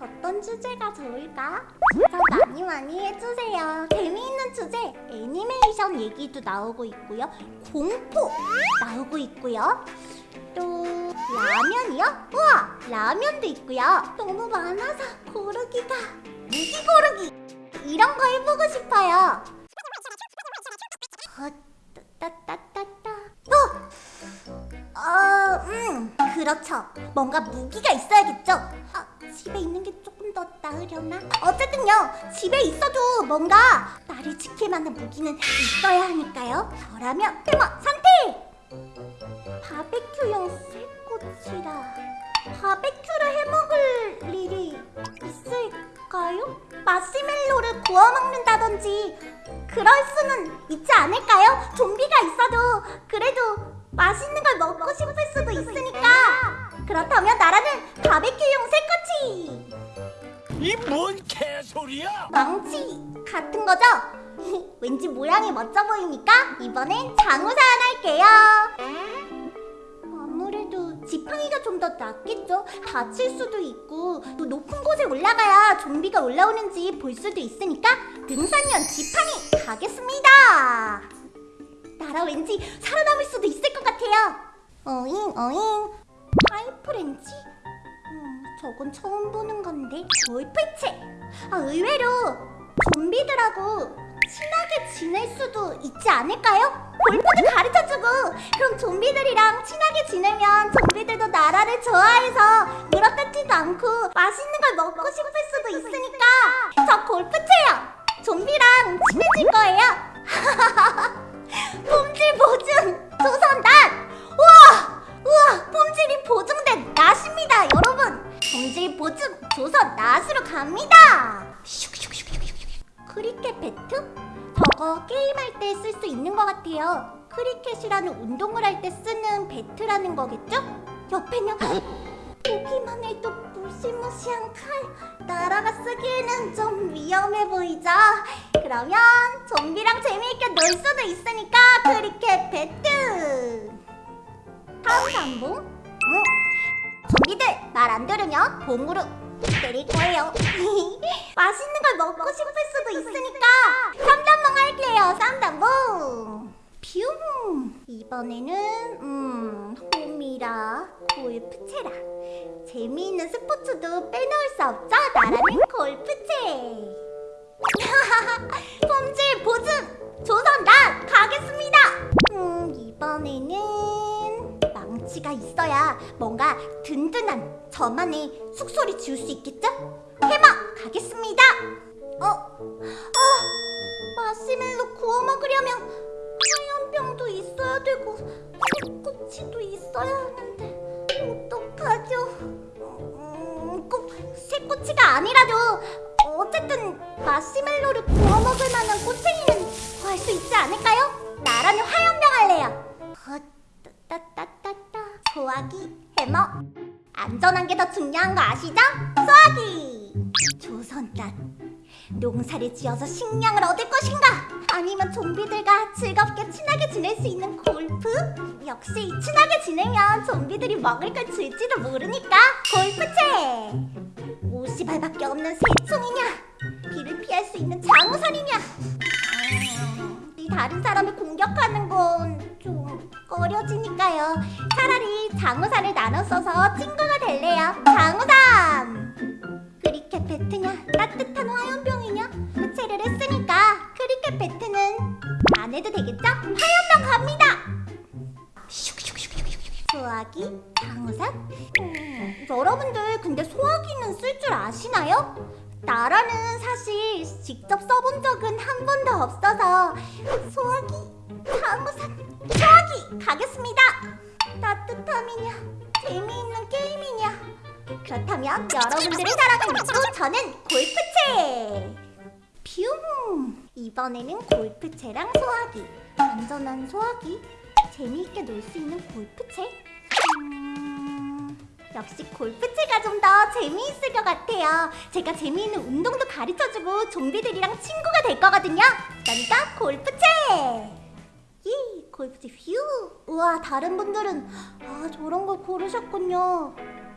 어떤 주제가 좋을까? 진짜 많이 많이 해주세요. 재미있는 주제 애니메이션 얘기도 나오고 있고요. 공포 나오고 있고요. 또 라면이요? 우와 라면도 있고요. 너무 많아서 고르기가 무기 고르기 이런 거 해보고 싶어요. 어, 따따따따. 어! 어, 음, 그렇죠. 뭔가 무기가 있어야겠죠. 아, 집에 있는 게 조금 더 나으려나? 어쨌든요, 집에 있어도 뭔가 나를 지킬 만한 무기는 있어야 하니까요. 저라면 해머 선택! 바베큐용 쇠꼬치라. 바베큐를 해먹을 일이 있을까요? 마시멜로를 구워 먹는다든지 그럴 수는 있지 않을까요? 좀비가 있어도 그래도 맛있는 걸 먹고 싶을 수도 있으니까 그렇다면 나라는 바베큐용 쇠꼬치 이 뭔 개소리야? 망치 같은 거죠? 왠지 모양이 멋져 보이니까 이번엔 장우산 할게요 아무래도 지팡이가 좀 더 낫겠죠? 다칠 수도 있고 또 높은 곳에 올라가야 좀비가 올라오는지 볼 수도 있으니까 등산용 지팡이 가겠습니다 나라 왠지 살아남을 수도 있을 것 같아요 어잉 어잉 파이프렌치? 음, 저건 처음 보는 건데 골프채 아 의외로 좀비들하고 친하게 지낼 수도 있지 않을까요? 골프도 가르쳐주고 그럼 좀비들이랑 친하게 지내면 좀비들도 나라를 좋아해서 물어뜯지도 않고 맛있는 걸 먹고 싶을 수도 있으니까 저 골프채요. 좀비랑 친해질 거예요 크리켓 배트? 저거 게임할 때 쓸 수 있는 것 같아요 크리켓이라는 운동을 할 때 쓰는 배트라는 거겠죠? 옆에는 보기만 해도 무시무시한 칼 나라가 쓰기에는 좀 위험해 보이죠? 그러면 좀비랑 재미있게 놀 수도 있으니까 크리켓 배트 다음 단봉? 응? 좀비들 말 안 들으면 봉으로 때릴 거예요. 맛있는 걸 먹고 싶을 수도 있으니까 쌈단봉 할게요. 쌈단봉 뷰 이번에는 음 홈이라 골프채라 재미있는 스포츠도 빼놓을 수 없죠? 나라는 골프채. 품질 보증 조선 난 가겠습니다. 음 이번에는 망치가 있어야 뭔가 든든한 저만의 숙소를 지을 수 있겠죠? 해마 가겠습니다 어? 어? 마시멜로 구워 먹으려면 화염병도 있어야 되고 쇠꼬치도 있어야 하는데 어떡하죠? 음, 꼭 쇠꼬치가 아니라도 어쨌든 마시멜로를 구워 먹을 만한 꼬챙이는 구할 수 있지 않을까요? 나라는 화염병 할래요 소화기 해머 안전한 게 더 중요한 거 아시죠? 소화기 조선단 농사를 지어서 식량을 얻을 것인가? 아니면 좀비들과 즐겁게 친하게 지낼 수 있는 골프? 역시 친하게 지내면 좀비들이 먹을 걸 줄지도 모르니까 골프채 50알밖에 없는 새총이냐? 비를 피할 수 있는 장우산이냐? 음, 이 다른 사람을 공격하는 건 좀 꺼려지니까요. 차라리 장우산을 나눠 써서 친구가 될래요. 장우산! 크리켓 배트냐? 따뜻한 화염병이냐? 부채를 했으니까 크리켓 배트는 안 해도 되겠죠? 화염병 갑니다! 소화기? 장우산? 음, 여러분들 근데 소화기는 쓸 줄 아시나요? 나라는 사실 직접 써본 적은 한 번도 없어서 소화기? 장우산 가겠습니다. 따뜻함이냐 재미있는 게임이냐. 그렇다면 여러분들의 사랑을 믿고 저는 골프채. 뷰 이번에는 골프채랑 소화기 안전한 소화기 재미있게 놀 수 있는 골프채. 음... 역시 골프채가 좀 더 재미있을 것 같아요. 제가 재미있는 운동도 가르쳐주고 좀비들이랑 친구가 될 거거든요. 그러니까 골프채! 이 골프채 뷰 우와 다른 분들은 아 저런 걸 고르셨군요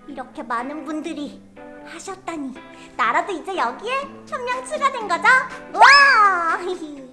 이렇게 많은 분들이 하셨다니 나라도 이제 여기에 한명 추가된 거죠? 와!